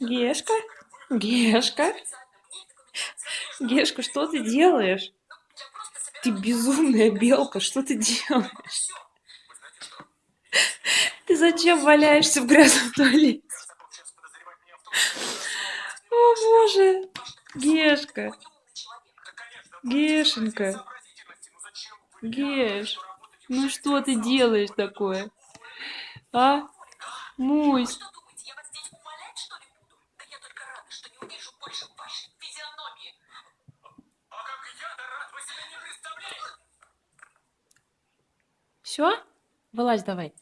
Гешка? Гешка? Гешка, что ты делаешь? Ты безумная белка, что ты делаешь? Ты зачем валяешься в грязном туалете? О боже! Гешка! Гешенька! Геш! Ну что ты делаешь такое? А? Мусь! Все? Вылазь давай.